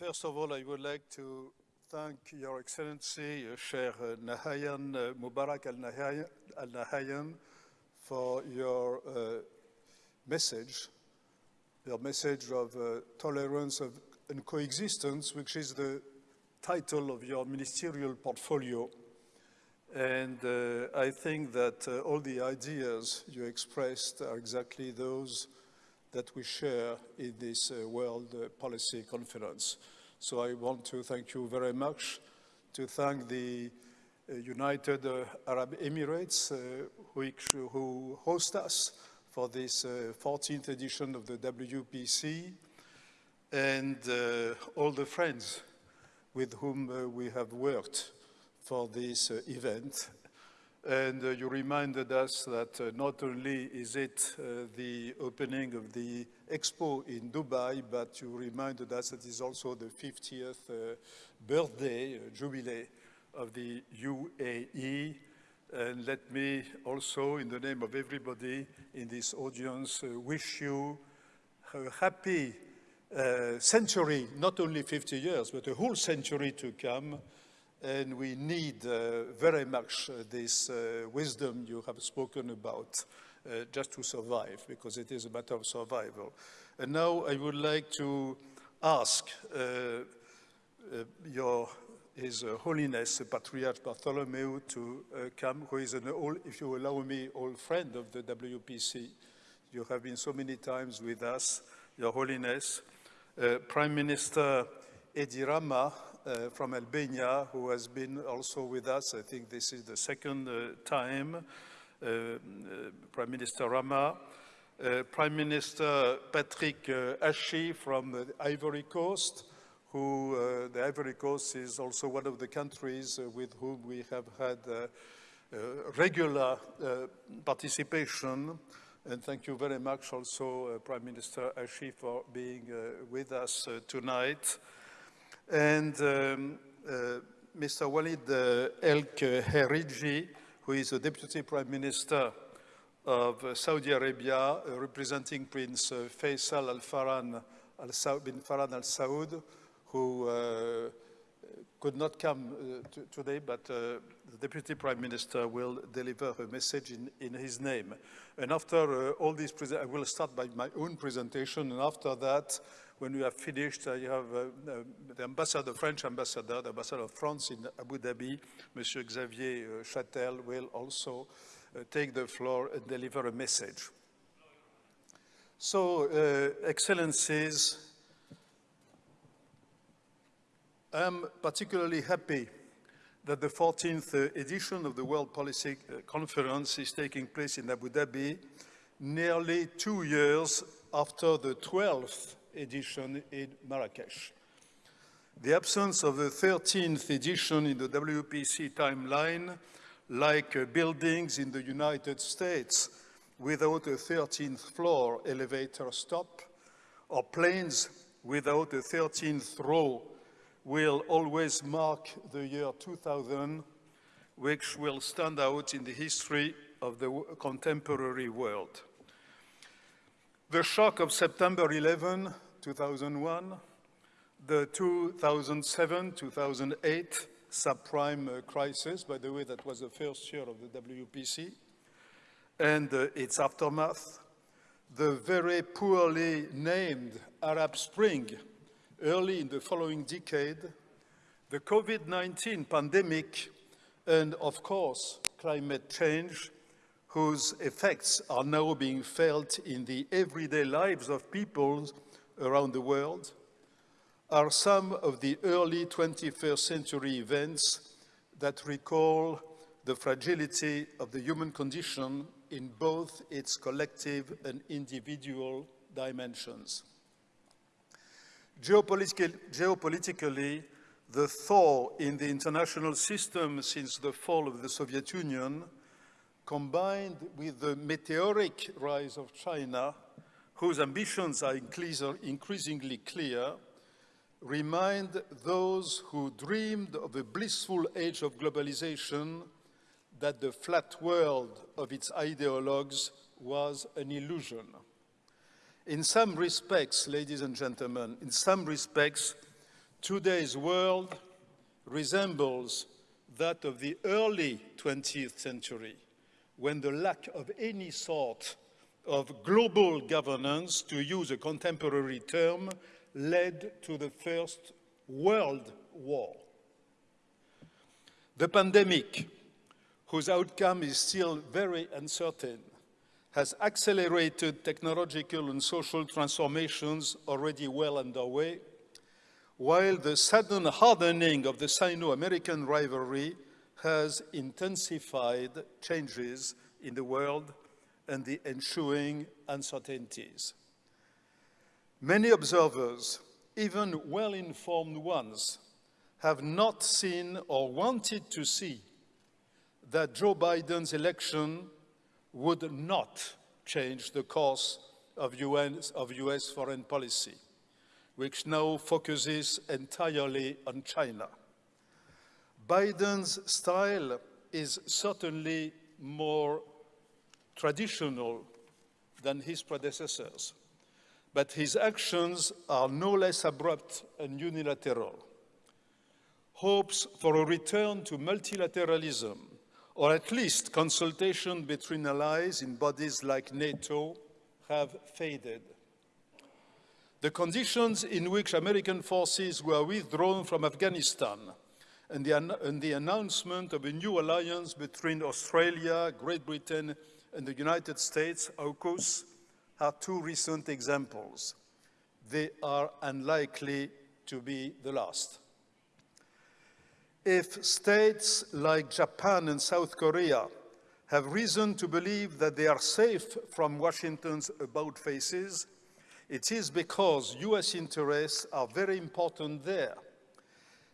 First of all, I would like to thank Your Excellency, uh, Sheikh Nahyan uh, Mubarak Al-Nahyan, for your uh, message, your message of uh, tolerance of, and coexistence, which is the title of your ministerial portfolio. And uh, I think that uh, all the ideas you expressed are exactly those that we share in this uh, World uh, Policy Conference. So I want to thank you very much, to thank the uh, United uh, Arab Emirates uh, which, who host us for this uh, 14th edition of the WPC, and uh, all the friends with whom we have worked for this event and uh, you reminded us that uh, not only is it uh, the opening of the expo in Dubai, but you reminded us that it is also the 50th uh, birthday, uh, jubilee of the UAE. And let me also, in the name of everybody in this audience, uh, wish you a happy century, not only 50 years, but a whole century to come, and we need uh, very much uh, this uh, wisdom you have spoken about just to survive, because it is a matter of survival. And now I would like to ask your His Holiness Patriarch Bartholomew to come, who is an old, if you allow me, old friend of the WPC. You have been so many times with us, Your Holiness. Prime Minister Edi Rama uh, from Albania, who has been also with us. I think this is the second uh, time. Uh, uh Prime Minister Rama, uh, Prime Minister Patrick uh, Achi from the Ivory Coast, who the Ivory Coast is also one of the countries with whom we have had regular participation. And thank you very much also, Prime Minister Achi, for being with us tonight. And um, uh, Mr. Walid uh, El Kheriji, who is the Deputy Prime Minister of uh, Saudi Arabia, representing Prince Faisal Al Farhan Al bin Farhan Al Saud, who could not come today, but the Deputy Prime Minister will deliver a message in, in his name. And after all these, I will start by my own presentation, and after that, when we have finished, I have uh, uh, the ambassador, French ambassador, the ambassador of France in Abu Dhabi, Monsieur Xavier uh, Châtel, will also uh, take the floor and deliver a message. So, uh, Excellencies, I'm particularly happy that the 14th uh, edition of the World Policy Conference is taking place in Abu Dhabi nearly two years after the 12th edition in Marrakesh. The absence of the 13th edition in the WPC timeline, like uh, buildings in the United States without a 13th floor elevator stop, or planes without a 13th row, will always mark the year 2000, which will stand out in the history of the contemporary world. The shock of September 11, 2001, the 2007-2008 subprime uh, crisis, by the way, that was the first year of the WPC, and uh, its aftermath, the very poorly named Arab Spring early in the following decade, the COVID-19 pandemic, and of course, climate change whose effects are now being felt in the everyday lives of people around the world, are some of the early 21st century events that recall the fragility of the human condition in both its collective and individual dimensions. Geopolitically, the thaw in the international system since the fall of the Soviet Union combined with the meteoric rise of China, whose ambitions are increasingly clear, remind those who dreamed of a blissful age of globalization that the flat world of its ideologues was an illusion. In some respects, ladies and gentlemen, in some respects, today's world resembles that of the early 20th century, when the lack of any sort of global governance, to use a contemporary term, led to the First World War. The pandemic, whose outcome is still very uncertain, has accelerated technological and social transformations already well underway, while the sudden hardening of the Sino-American rivalry has intensified changes in the world and the ensuing uncertainties. Many observers, even well-informed ones, have not seen or wanted to see that Joe Biden's election would not change the course of US, of US foreign policy, which now focuses entirely on China. Biden's style is certainly more traditional than his predecessors, but his actions are no less abrupt and unilateral. Hopes for a return to multilateralism or at least consultation between allies in bodies like NATO, have faded. The conditions in which American forces were withdrawn from Afghanistan and the, and the announcement of a new alliance between Australia, Great Britain, and the United States, AUKUS, are two recent examples. They are unlikely to be the last. If states like Japan and South Korea have reason to believe that they are safe from Washington's about faces, it is because US interests are very important there.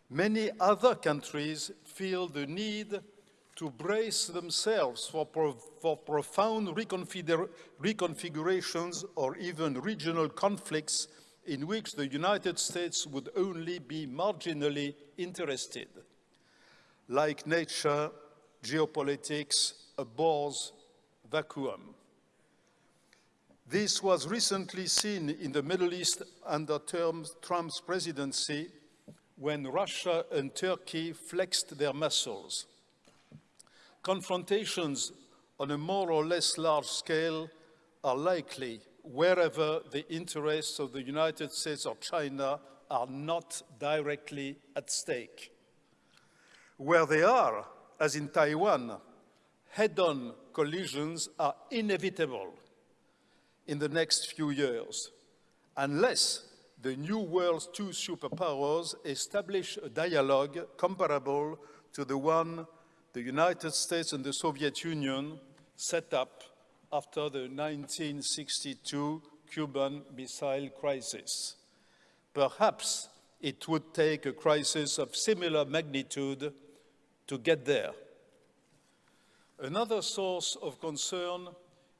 Many other countries feel the need to brace themselves for, for profound reconfigurations or even regional conflicts in which the United States would only be marginally interested like nature, geopolitics abhors vacuum. This was recently seen in the Middle East under Trump's presidency when Russia and Turkey flexed their muscles. Confrontations on a more or less large scale are likely wherever the interests of the United States or China are not directly at stake. Where they are, as in Taiwan, head-on collisions are inevitable in the next few years, unless the new world's two superpowers establish a dialogue comparable to the one the United States and the Soviet Union set up after the 1962 Cuban Missile Crisis. Perhaps it would take a crisis of similar magnitude to get there. Another source of concern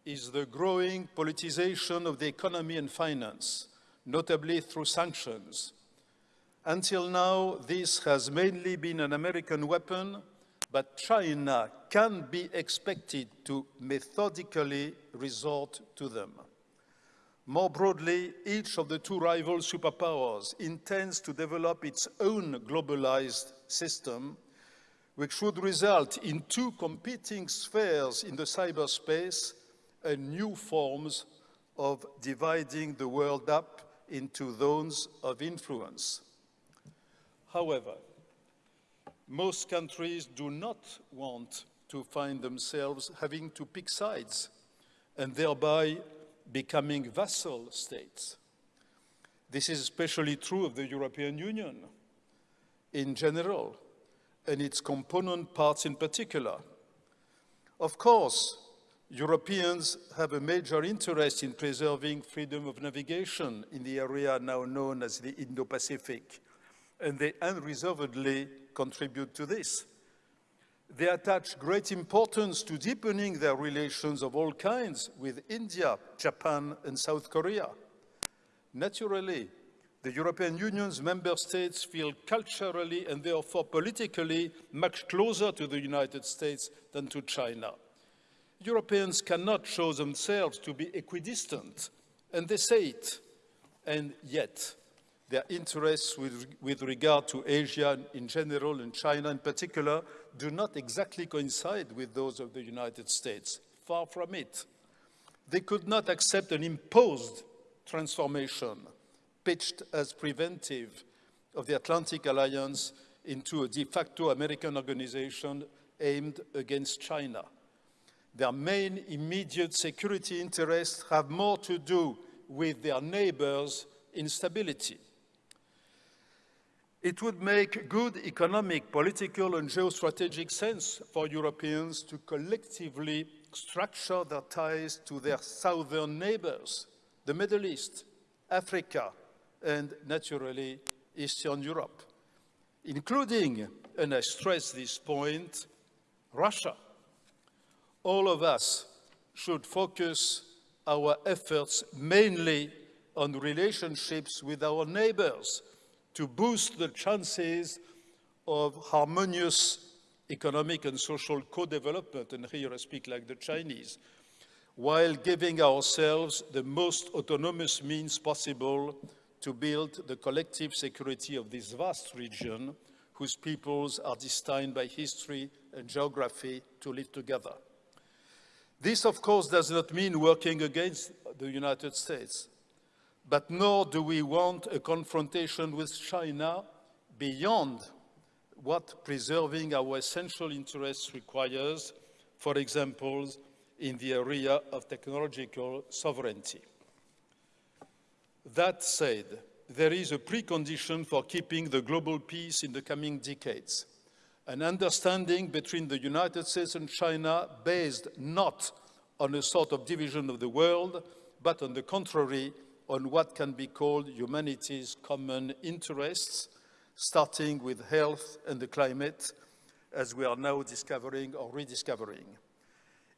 is the growing politicization of the economy and finance, notably through sanctions. Until now, this has mainly been an American weapon, but China can be expected to methodically resort to them. More broadly, each of the two rival superpowers intends to develop its own globalized system which would result in two competing spheres in the cyberspace and new forms of dividing the world up into zones of influence. However, most countries do not want to find themselves having to pick sides and thereby becoming vassal states. This is especially true of the European Union in general, and its component parts in particular. Of course, Europeans have a major interest in preserving freedom of navigation in the area now known as the Indo-Pacific, and they unreservedly contribute to this. They attach great importance to deepening their relations of all kinds with India, Japan, and South Korea. Naturally, the European Union's member states feel culturally and therefore politically much closer to the United States than to China. Europeans cannot show themselves to be equidistant, and they say it. And yet, their interests with, with regard to Asia in general and China in particular do not exactly coincide with those of the United States. Far from it. They could not accept an imposed transformation pitched as preventive of the Atlantic Alliance into a de facto American organization aimed against China. Their main immediate security interests have more to do with their neighbors' instability. It would make good economic, political, and geostrategic sense for Europeans to collectively structure their ties to their southern neighbors, the Middle East, Africa, and naturally, Eastern Europe, including, and I stress this point, Russia. All of us should focus our efforts mainly on relationships with our neighbors to boost the chances of harmonious economic and social co-development, and here I speak like the Chinese, while giving ourselves the most autonomous means possible to build the collective security of this vast region whose peoples are destined by history and geography to live together. This, of course, does not mean working against the United States, but nor do we want a confrontation with China beyond what preserving our essential interests requires, for example, in the area of technological sovereignty. That said, there is a precondition for keeping the global peace in the coming decades, an understanding between the United States and China based not on a sort of division of the world, but on the contrary, on what can be called humanity's common interests, starting with health and the climate, as we are now discovering or rediscovering.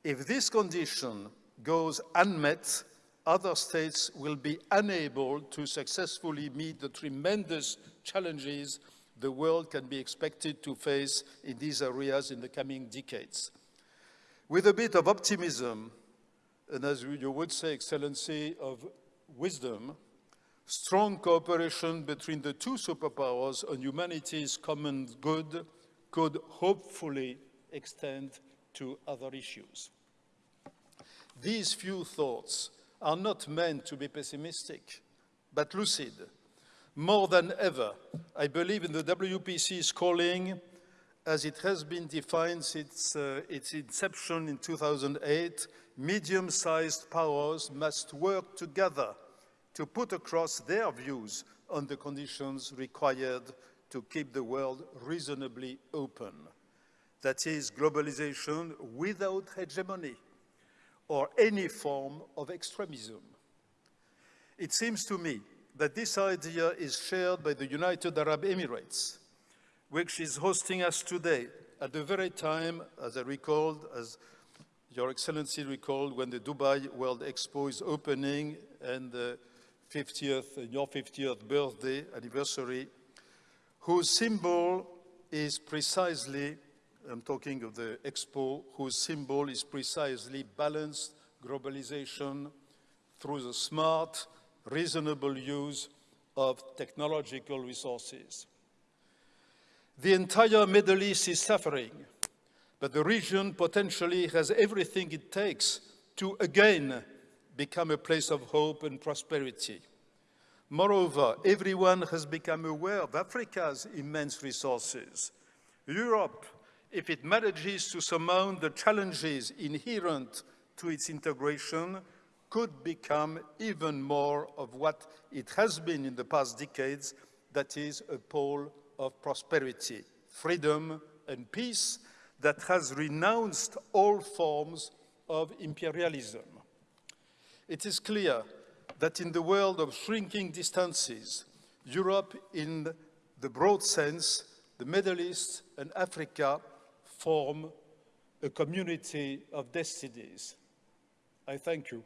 If this condition goes unmet, other states will be unable to successfully meet the tremendous challenges the world can be expected to face in these areas in the coming decades. With a bit of optimism, and as you would say, Excellency, of wisdom, strong cooperation between the two superpowers on humanity's common good could hopefully extend to other issues. These few thoughts are not meant to be pessimistic, but lucid. More than ever, I believe in the WPC's calling as it has been defined since uh, its inception in 2008, medium-sized powers must work together to put across their views on the conditions required to keep the world reasonably open. That is, globalization without hegemony or any form of extremism. It seems to me that this idea is shared by the United Arab Emirates, which is hosting us today at the very time, as I recalled, as Your Excellency recalled, when the Dubai World Expo is opening and the 50th, your 50th birthday anniversary, whose symbol is precisely I'm talking of the Expo, whose symbol is precisely balanced globalization through the smart, reasonable use of technological resources. The entire Middle East is suffering, but the region potentially has everything it takes to again become a place of hope and prosperity. Moreover, everyone has become aware of Africa's immense resources. Europe if it manages to surmount the challenges inherent to its integration, could become even more of what it has been in the past decades, that is a pole of prosperity, freedom and peace that has renounced all forms of imperialism. It is clear that in the world of shrinking distances, Europe in the broad sense, the Middle East and Africa form a community of destinies. I thank you.